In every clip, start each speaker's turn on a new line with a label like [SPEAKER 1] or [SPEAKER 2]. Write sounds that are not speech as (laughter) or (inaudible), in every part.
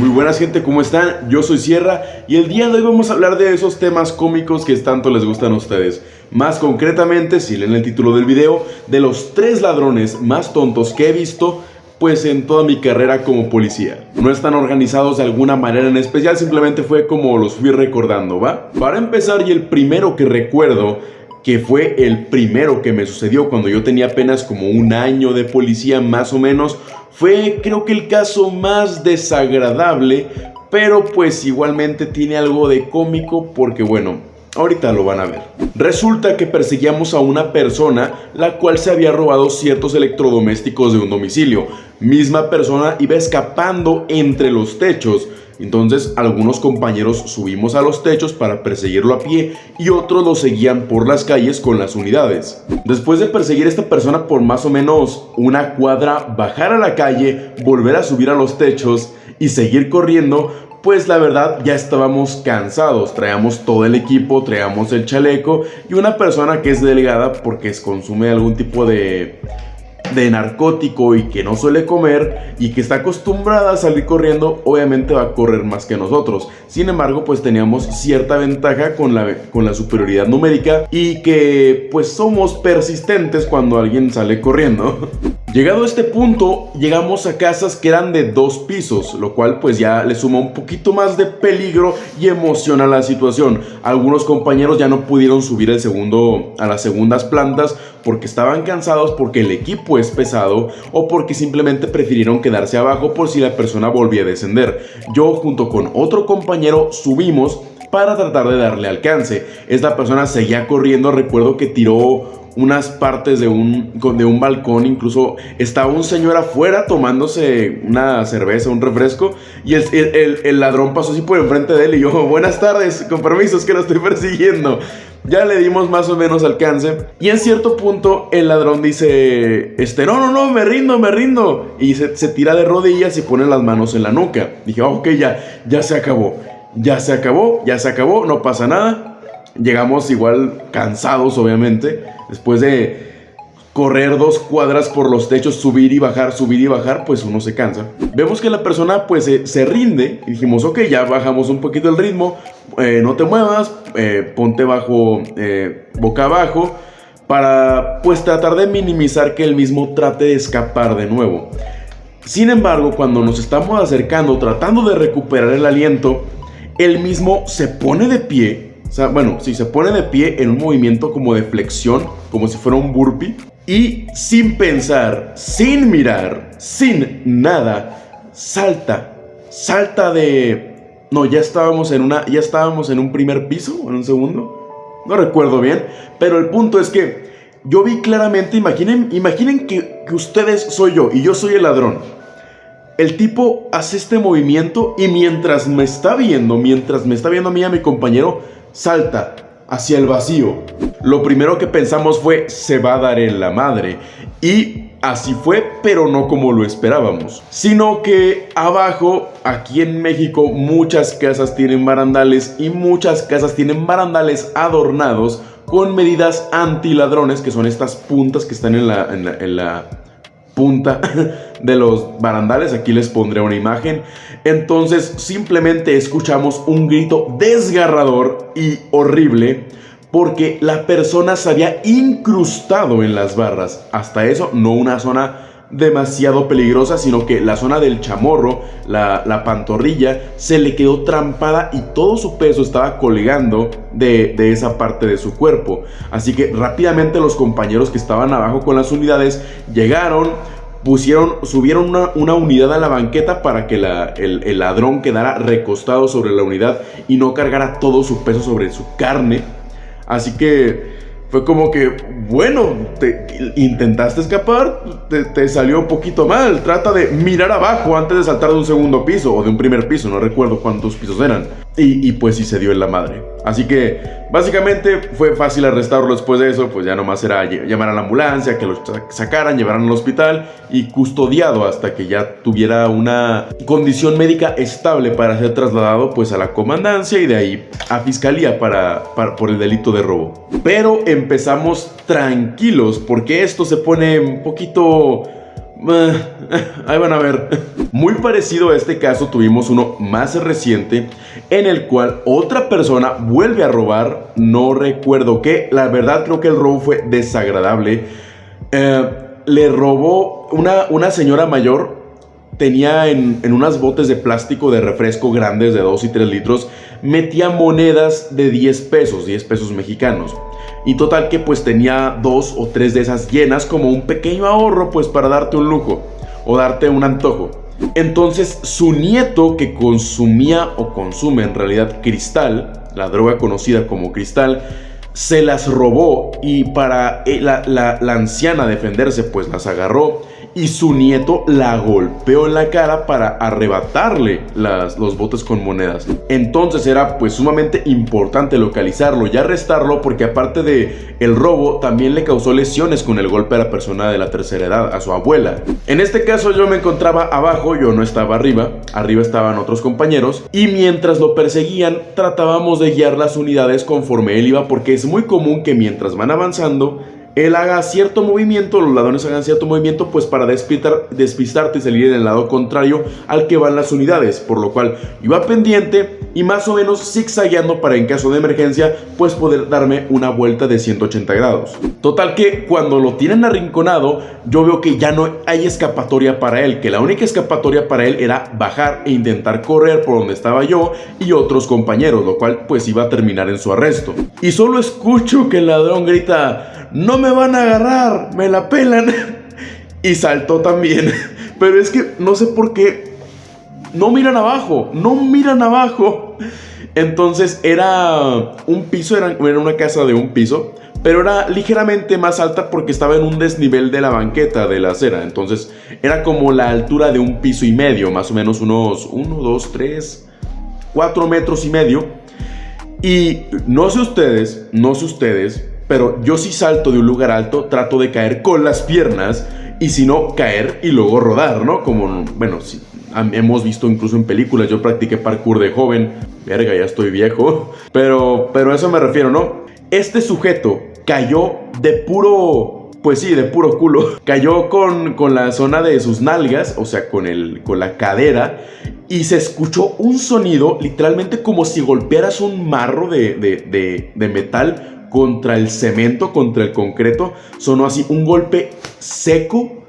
[SPEAKER 1] muy buenas gente, ¿cómo están? Yo soy Sierra y el día de hoy vamos a hablar de esos temas cómicos que tanto les gustan a ustedes. Más concretamente, si leen el título del video, de los tres ladrones más tontos que he visto pues en toda mi carrera como policía. No están organizados de alguna manera en especial, simplemente fue como los fui recordando, ¿va? Para empezar, y el primero que recuerdo que fue el primero que me sucedió cuando yo tenía apenas como un año de policía más o menos, fue creo que el caso más desagradable, pero pues igualmente tiene algo de cómico porque bueno, Ahorita lo van a ver. Resulta que perseguíamos a una persona la cual se había robado ciertos electrodomésticos de un domicilio. Misma persona iba escapando entre los techos. Entonces algunos compañeros subimos a los techos para perseguirlo a pie y otros lo seguían por las calles con las unidades. Después de perseguir a esta persona por más o menos una cuadra, bajar a la calle, volver a subir a los techos y seguir corriendo, pues la verdad ya estábamos cansados, traíamos todo el equipo, traíamos el chaleco y una persona que es delgada porque consume algún tipo de de narcótico y que no suele comer y que está acostumbrada a salir corriendo, obviamente va a correr más que nosotros. Sin embargo, pues teníamos cierta ventaja con la, con la superioridad numérica y que pues somos persistentes cuando alguien sale corriendo. (laughs) Llegado a este punto, llegamos a casas que eran de dos pisos, lo cual pues ya le suma un poquito más de peligro y emoción a la situación. Algunos compañeros ya no pudieron subir el segundo, a las segundas plantas porque estaban cansados, porque el equipo es pesado o porque simplemente prefirieron quedarse abajo por si la persona volvía a descender. Yo junto con otro compañero subimos para tratar de darle alcance. Esta persona seguía corriendo, recuerdo que tiró unas partes de un, de un balcón, incluso estaba un señor afuera tomándose una cerveza, un refresco, y el, ladrón pasó así por enfrente de él y yo, buenas tardes, con permisos que lo estoy persiguiendo. Ya le dimos más o menos alcance. Y en cierto punto el ladrón dice, este, no, no, no, me rindo, me rindo. Y se, tira de rodillas y pone las manos en la nuca. Dije, ok, ya, ya se acabó. Ya se acabó, ya se acabó, no pasa nada. Llegamos igual cansados, obviamente. Después de correr dos cuadras por los techos, subir y bajar, subir y bajar, pues uno se cansa. Vemos que la persona pues se, rinde y dijimos, ok, ya bajamos un poquito el ritmo, eh, no te muevas, eh, ponte bajo, eh, boca abajo, para pues tratar de minimizar que el mismo trate de escapar de nuevo. Sin embargo, cuando nos estamos acercando, tratando de recuperar el aliento, él mismo se pone de pie o sea, bueno, si se pone de pie en un movimiento como de flexión, como si fuera un burpee, y sin pensar, sin mirar, sin nada, salta, salta de... No, ya estábamos en una, ya estábamos en un primer piso, en un segundo, no recuerdo bien, pero el punto es que yo vi claramente, imaginen, imaginen que, ustedes soy yo y yo soy el ladrón. El tipo hace este movimiento y mientras me está viendo, mientras me está viendo a mí y a mi compañero, salta hacia el vacío. Lo primero que pensamos fue, se va a dar en la madre. Y así fue, pero no como lo esperábamos. Sino que abajo, aquí en México, muchas casas tienen barandales y muchas casas tienen barandales adornados con medidas anti-ladrones, que son estas puntas que están en la, en la punta (laughs) de los barandales. Aquí les pondré una imagen. Entonces simplemente escuchamos un grito desgarrador y horrible porque la persona se había incrustado en las barras. Hasta eso, no una zona demasiado peligrosa, sino que la zona del chamorro, la, pantorrilla, se le quedó trampada y todo su peso estaba colgando de, de, esa parte de su cuerpo. Así que rápidamente los compañeros que estaban abajo con las unidades llegaron, pusieron, subieron una, unidad a la banqueta para que el, el, ladrón quedara recostado sobre la unidad y no cargara todo su peso sobre su carne. Así que fue como que, bueno, te, intentaste escapar, te, salió un poquito mal. Trata de mirar abajo antes de saltar de un segundo piso o de un primer piso, no recuerdo cuántos pisos eran. Y, pues sí se dio en la madre. Así que básicamente fue fácil arrestarlo después de eso, pues ya nomás era llamar a la ambulancia, que lo sacaran, llevaran al hospital y custodiado hasta que ya tuviera una condición médica estable para ser trasladado pues a la comandancia y de ahí a fiscalía para, por el delito de robo. Pero empezamos tranquilos porque esto se pone un poquito (laughs) ahí van a ver. Muy parecido a este caso tuvimos uno más reciente en el cual otra persona vuelve a robar. No recuerdo qué. La verdad creo que el robo fue desagradable. Eh, le robó una, una señora mayor. Tenía en, en unas botes de plástico de refresco grandes de 2 y 3 litros. Metía monedas de 10 pesos, 10 pesos mexicanos. Y total que pues tenía dos o tres de esas llenas como un pequeño ahorro pues para darte un lujo o darte un antojo. Entonces su nieto que consumía o consume en realidad cristal, la droga conocida como cristal, se las robó y para eh, la, la, la anciana defenderse pues las agarró y su nieto la golpeó en la cara para arrebatarle las, los botes con monedas. Entonces era pues sumamente importante localizarlo y arrestarlo porque aparte de el robo también le causó lesiones con el golpe a la persona de la tercera edad, a su abuela. En este caso yo me encontraba abajo, yo no estaba arriba, arriba estaban otros compañeros y mientras lo perseguían tratábamos de guiar las unidades conforme él iba porque es muy común que mientras van avanzando él haga cierto movimiento, los ladrones hagan cierto movimiento, pues para despistar, despistarte y salir en el lado contrario al que van las unidades, por lo cual iba pendiente y más o menos zigzagueando para en caso de emergencia, pues poder darme una vuelta de 180 grados. Total que cuando lo tienen arrinconado, yo veo que ya no hay escapatoria para él, que la única escapatoria para él era bajar e intentar correr por donde estaba yo y otros compañeros, lo cual pues iba a terminar en su arresto. Y solo escucho que el ladrón grita no me van a agarrar, me la pelan. (laughs) y saltó también. (laughs) Pero es que no sé por qué no miran abajo, no miran abajo. Entonces era un piso, era, una casa de un piso, pero era ligeramente más alta porque estaba en un desnivel de la banqueta de la acera. Entonces era como la altura de un piso y medio, más o menos unos 1, 2, 3, 4 metros y medio. Y no sé ustedes, no sé ustedes, pero yo si salto de un lugar alto, trato de caer con las piernas y si no, caer y luego rodar, ¿no? Como, bueno, hemos visto incluso en películas, yo practiqué parkour de joven, verga, ya estoy viejo, (laughs) pero, pero a eso me refiero, ¿no? Este sujeto cayó de puro pues sí, de puro culo. (laughs) Cayó con, con, la zona de sus nalgas, o sea, con, el, con la cadera, y se escuchó un sonido literalmente como si golpearas un marro de, de metal contra el cemento, contra el concreto. Sonó así un golpe seco,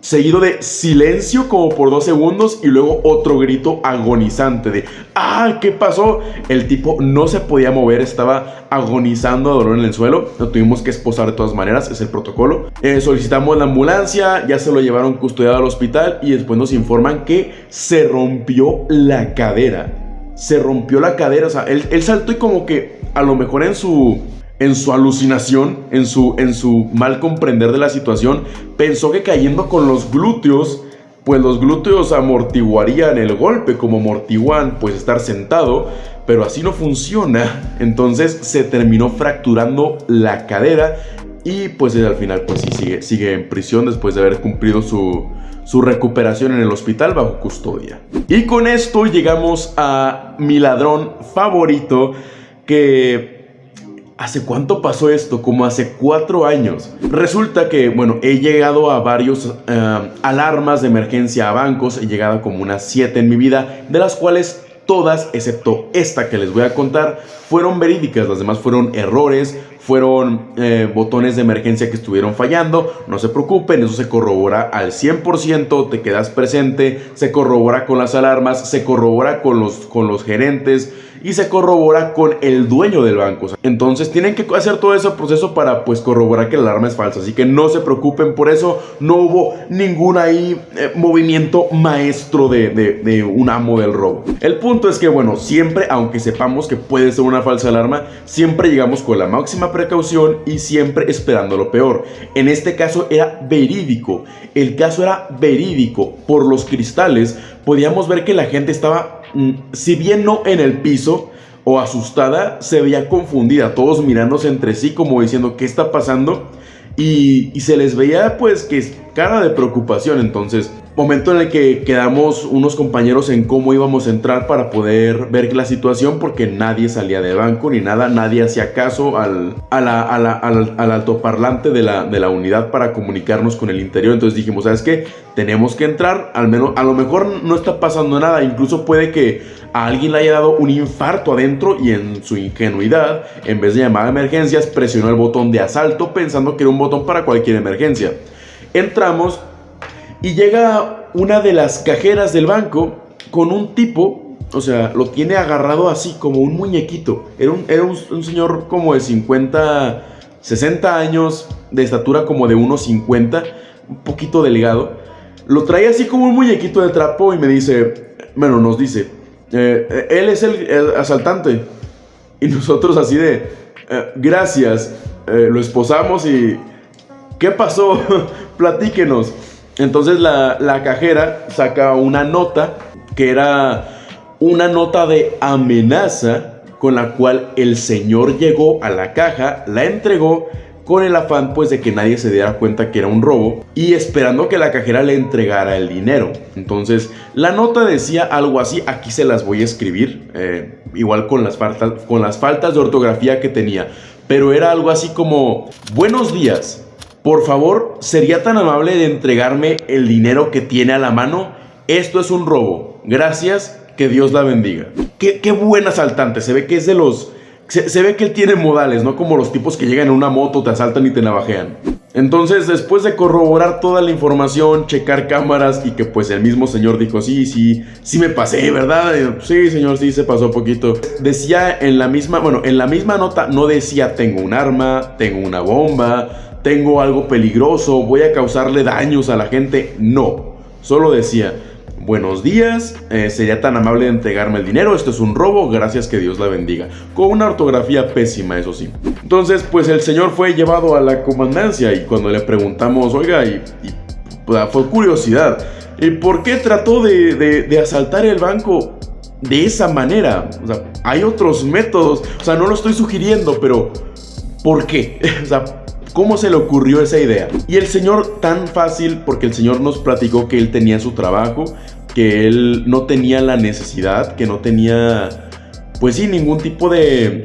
[SPEAKER 1] seguido de silencio como por dos segundos y luego otro grito agonizante de ¡Ah! ¿Qué pasó? El tipo no se podía mover, estaba agonizando a dolor en el suelo. Lo tuvimos que esposar de todas maneras, es el protocolo. Eh, solicitamos la ambulancia, ya se lo llevaron custodiado al hospital y después nos informan que se rompió la cadera. Se rompió la cadera, o sea, él, él saltó y como que a lo mejor en su en su alucinación, en su, en su mal comprender de la situación, pensó que cayendo con los glúteos, pues los glúteos amortiguarían el golpe como amortiguan pues estar sentado, pero así no funciona. Entonces se terminó fracturando la cadera y pues al final pues sí sigue, sigue en prisión después de haber cumplido su, su recuperación en el hospital bajo custodia. Y con esto llegamos a mi ladrón favorito que ¿Hace cuánto pasó esto? Como hace cuatro años. Resulta que, bueno, he llegado a varios eh, alarmas de emergencia a bancos. He llegado como unas siete en mi vida, de las cuales todas, excepto esta que les voy a contar, fueron verídicas. Las demás fueron errores, fueron eh, botones de emergencia que estuvieron fallando. No se preocupen, eso se corrobora al 100%, te quedas presente, se corrobora con las alarmas, se corrobora con los, con los gerentes y se corrobora con el dueño del banco. Entonces tienen que hacer todo ese proceso para pues corroborar que la alarma es falsa. Así que no se preocupen por eso. No hubo ningún ahí eh, movimiento maestro de, de, un amo del robo. El punto es que bueno, siempre, aunque sepamos que puede ser una falsa alarma, siempre llegamos con la máxima precaución y siempre esperando lo peor. En este caso era verídico. El caso era verídico. Por los cristales podíamos ver que la gente estaba Mm, si bien no en el piso o asustada, se veía confundida, todos mirándose entre sí como diciendo qué está pasando y, se les veía pues que es cara de preocupación, entonces momento en el que quedamos unos compañeros en cómo íbamos a entrar para poder ver la situación porque nadie salía de banco ni nada, nadie hacía caso al, al, altoparlante de la, de la unidad para comunicarnos con el interior. Entonces dijimos, ¿sabes qué? Tenemos que entrar, al menos, a lo mejor no está pasando nada, incluso puede que a alguien le haya dado un infarto adentro y en su ingenuidad, en vez de llamar a emergencias, presionó el botón de asalto pensando que era un botón para cualquier emergencia. Entramos y llega una de las cajeras del banco con un tipo, o sea, lo tiene agarrado así como un muñequito. Era un, era un, señor como de 50, 60 años, de estatura como de 1,50, un poquito delgado. Lo trae así como un muñequito de trapo y me dice, bueno, nos dice, eh, él es el, asaltante. Y nosotros así de, eh, gracias, eh, lo esposamos y... ¿Qué pasó? (laughs) Platíquenos. Entonces la, cajera saca una nota que era una nota de amenaza con la cual el señor llegó a la caja, la entregó con el afán pues de que nadie se diera cuenta que era un robo y esperando que la cajera le entregara el dinero. Entonces la nota decía algo así, aquí se las voy a escribir, eh, igual con las, faltas, con las faltas de ortografía que tenía, pero era algo así como, buenos días, por favor, ¿sería tan amable de entregarme el dinero que tiene a la mano? Esto es un robo. Gracias, que Dios la bendiga. Qué, qué buen asaltante. Se ve que es de los... Se, ve que él tiene modales, no como los tipos que llegan en una moto, te asaltan y te navajean. Entonces, después de corroborar toda la información, checar cámaras y que pues el mismo señor dijo, sí, sí, sí me pasé, ¿verdad? sí, señor, sí se pasó poquito. Decía en la misma, bueno, en la misma nota no decía tengo un arma, tengo una bomba, tengo algo peligroso, voy a causarle daños a la gente. No, solo decía, buenos días, eh, sería tan amable de entregarme el dinero, esto es un robo, gracias que Dios la bendiga. Con una ortografía pésima, eso sí. Entonces, pues el señor fue llevado a la comandancia y cuando le preguntamos, oiga, y, pues, fue curiosidad, ¿y por qué trató de, asaltar el banco? De esa manera, o sea, hay otros métodos, o sea, no lo estoy sugiriendo, pero ¿por qué? (laughs) o sea, ¿Cómo se le ocurrió esa idea? Y el señor tan fácil, porque el señor nos platicó que él tenía su trabajo, que él no tenía la necesidad, que no tenía, pues sí, ningún tipo de,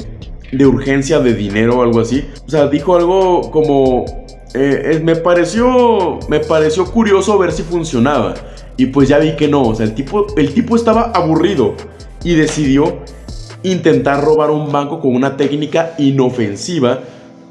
[SPEAKER 1] urgencia de dinero o algo así. O sea, dijo algo como, eh, me, pareció, me pareció curioso ver si funcionaba. Y pues ya vi que no, o sea, el tipo, el tipo estaba aburrido y decidió intentar robar un banco con una técnica inofensiva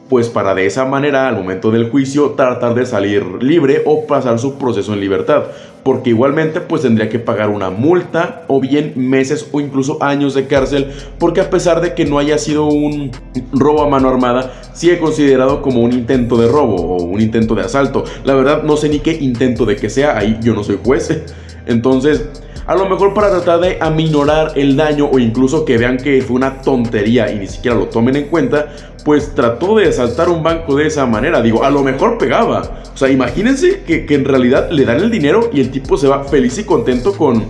[SPEAKER 1] pues para de esa manera al momento del juicio tratar de salir libre o pasar su proceso en libertad, porque igualmente pues tendría que pagar una multa o bien meses o incluso años de cárcel, porque a pesar de que no haya sido un robo a mano armada, sigue considerado como un intento de robo o un intento de asalto. La verdad no sé ni qué intento de que sea, ahí yo no soy juez. (laughs) Entonces, a lo mejor para tratar de aminorar el daño o incluso que vean que fue una tontería y ni siquiera lo tomen en cuenta, pues trató de asaltar un banco de esa manera. Digo, a lo mejor pegaba. O sea, imagínense que, en realidad le dan el dinero y el tipo se va feliz y contento con,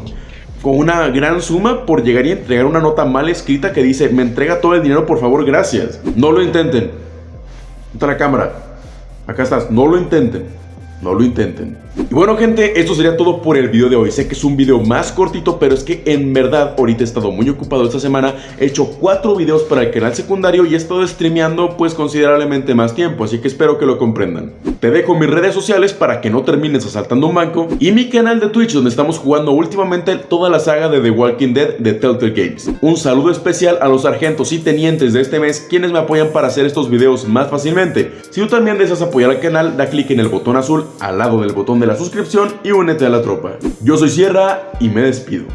[SPEAKER 1] con una gran suma por llegar y entregar una nota mal escrita que dice, me entrega todo el dinero, por favor, gracias. No lo intenten. Otra cámara. Acá estás, no lo intenten. No lo intenten. Y bueno gente, esto sería todo por el video de hoy. Sé que es un video más cortito, pero es que en verdad ahorita he estado muy ocupado esta semana. He hecho cuatro videos para el canal secundario y he estado streameando pues considerablemente más tiempo, así que espero que lo comprendan. Te dejo mis redes sociales para que no termines asaltando un banco y mi canal de Twitch donde estamos jugando últimamente toda la saga de The Walking Dead de Telltale Games. Un saludo especial a los sargentos y tenientes de este mes quienes me apoyan para hacer estos videos más fácilmente. Si tú también deseas apoyar al canal, da clic en el botón azul al lado del botón de la suscripción y únete a la tropa. Yo soy Sierra y me despido.